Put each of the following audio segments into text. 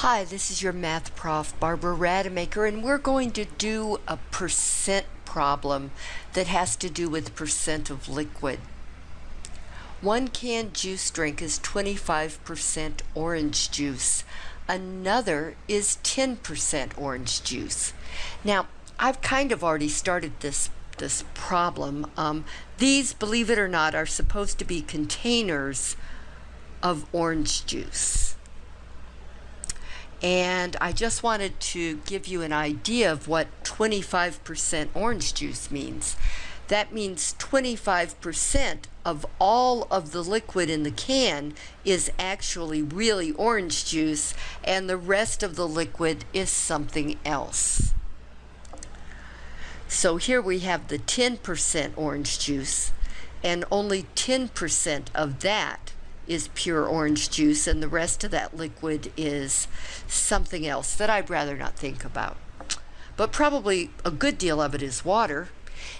Hi, this is your math prof, Barbara Rademacher, and we're going to do a percent problem that has to do with percent of liquid. One canned juice drink is 25% orange juice. Another is 10% orange juice. Now, I've kind of already started this this problem. Um, these, believe it or not, are supposed to be containers of orange juice. And I just wanted to give you an idea of what 25% orange juice means. That means 25% of all of the liquid in the can is actually really orange juice, and the rest of the liquid is something else. So here we have the 10% orange juice, and only 10% of that is pure orange juice and the rest of that liquid is something else that I'd rather not think about. But probably a good deal of it is water.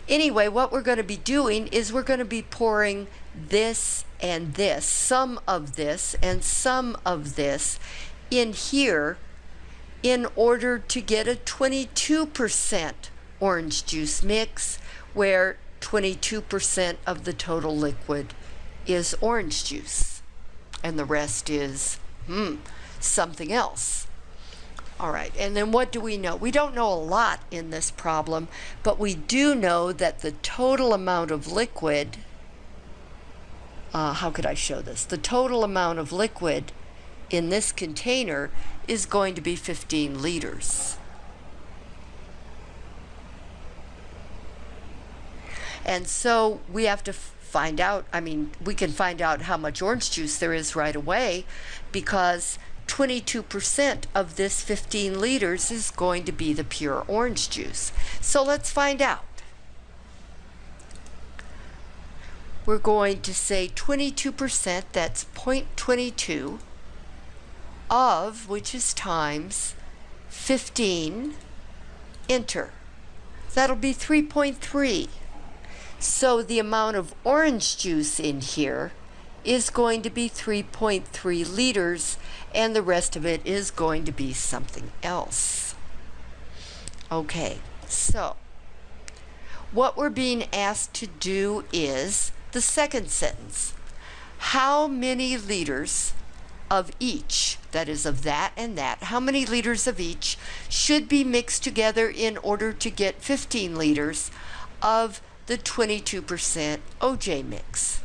Anyway, what we're going to be doing is we're going to be pouring this and this, some of this and some of this in here in order to get a 22% orange juice mix where 22% of the total liquid is orange juice and the rest is, hmm, something else. All right, and then what do we know? We don't know a lot in this problem, but we do know that the total amount of liquid, uh, how could I show this? The total amount of liquid in this container is going to be 15 liters. And so we have to find out. I mean, we can find out how much orange juice there is right away because 22% of this 15 liters is going to be the pure orange juice. So let's find out. We're going to say 22%, that's 0.22 of, which is times 15, enter. That'll be 3.3. So the amount of orange juice in here is going to be 3.3 liters and the rest of it is going to be something else. Okay, so what we're being asked to do is the second sentence. How many liters of each, that is of that and that, how many liters of each should be mixed together in order to get 15 liters of the 22% OJ mix.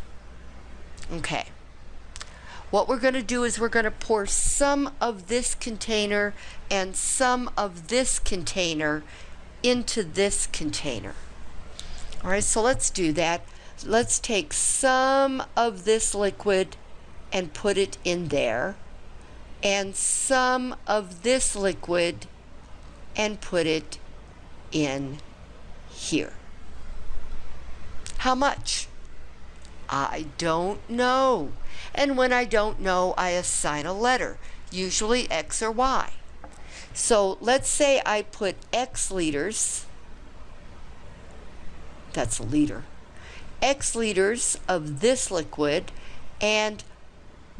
Okay. What we're going to do is we're going to pour some of this container and some of this container into this container. All right, so let's do that. Let's take some of this liquid and put it in there and some of this liquid and put it in here. How much? I don't know. And when I don't know, I assign a letter, usually X or Y. So let's say I put X liters, that's a liter, X liters of this liquid and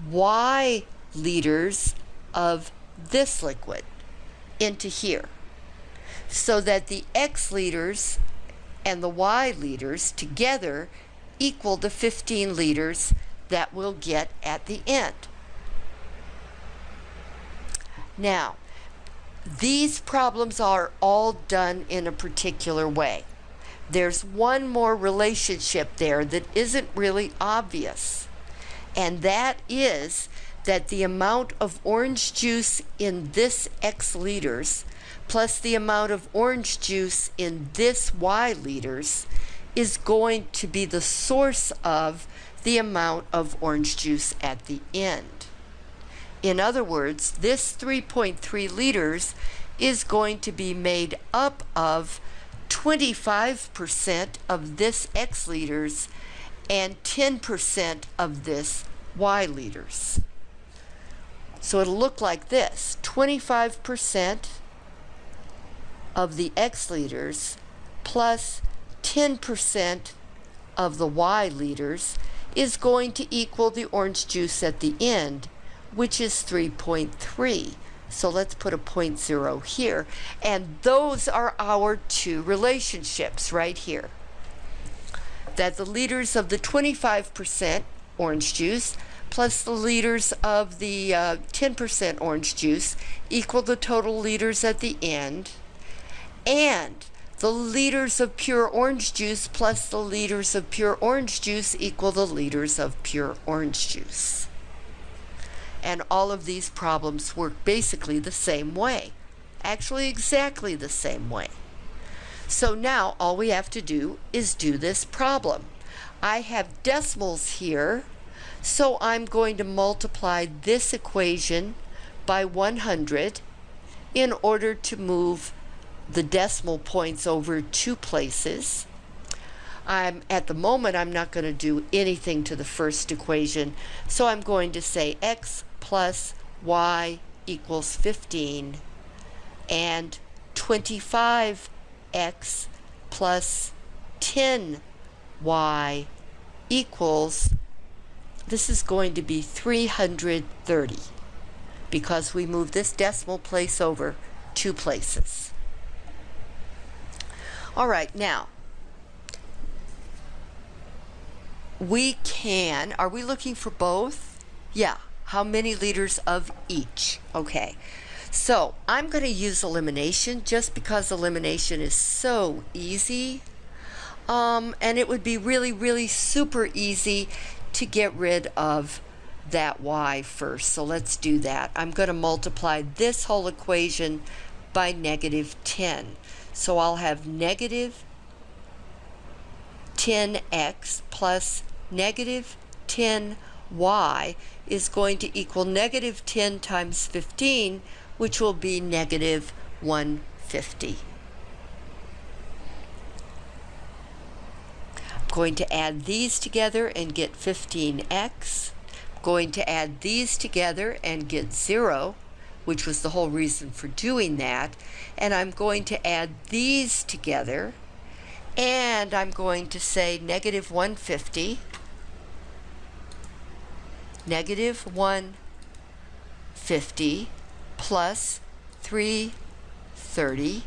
Y liters of this liquid into here so that the X liters and the Y liters together equal the 15 liters that we'll get at the end. Now, these problems are all done in a particular way. There's one more relationship there that isn't really obvious, and that is that the amount of orange juice in this X liters plus the amount of orange juice in this Y liters is going to be the source of the amount of orange juice at the end. In other words, this 3.3 liters is going to be made up of 25% of this X liters and 10% of this Y liters. So it'll look like this 25% of the X liters plus 10% of the Y liters is going to equal the orange juice at the end, which is 3.3. So let's put a point zero here. And those are our two relationships right here. That the liters of the 25% orange juice plus the liters of the 10% uh, orange juice equal the total liters at the end. And the liters of pure orange juice plus the liters of pure orange juice equal the liters of pure orange juice. And all of these problems work basically the same way. Actually, exactly the same way. So now all we have to do is do this problem. I have decimals here, so I'm going to multiply this equation by 100 in order to move the decimal points over two places. I'm at the moment I'm not going to do anything to the first equation so I'm going to say x plus y equals 15 and 25x plus 10y equals this is going to be 330 because we move this decimal place over two places. All right, now, we can, are we looking for both? Yeah, how many liters of each? Okay, so I'm going to use elimination just because elimination is so easy. Um, and it would be really, really super easy to get rid of that y first. So let's do that. I'm going to multiply this whole equation by negative 10. So I'll have negative 10x plus negative 10y is going to equal negative 10 times 15, which will be negative 150. Going to add these together and get 15x. I'm going to add these together and get 0 which was the whole reason for doing that. And I'm going to add these together. And I'm going to say negative 150, negative 150 plus 330,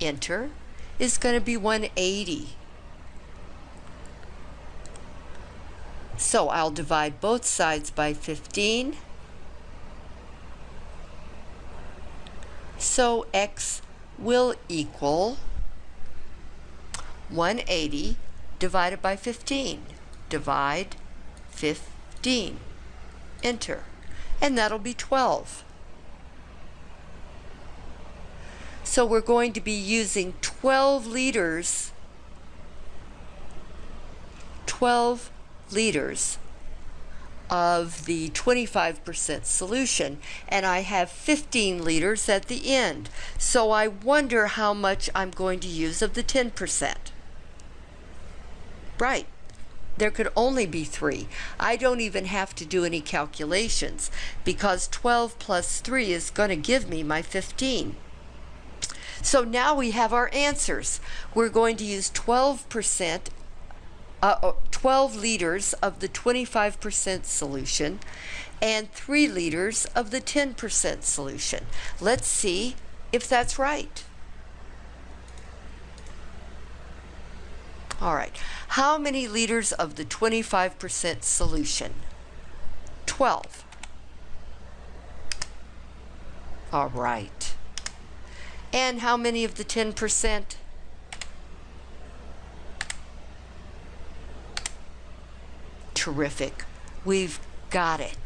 enter, is going to be 180. So I'll divide both sides by 15 So x will equal 180 divided by 15. Divide 15. Enter. And that'll be 12. So we're going to be using 12 liters 12 liters of the 25% solution and I have 15 liters at the end. So I wonder how much I'm going to use of the 10%. Right. There could only be three. I don't even have to do any calculations because 12 plus 3 is going to give me my 15. So now we have our answers. We're going to use 12% uh, 12 liters of the 25% solution and 3 liters of the 10% solution. Let's see if that's right. All right, how many liters of the 25% solution? 12. All right. And how many of the 10%? Terrific. We've got it.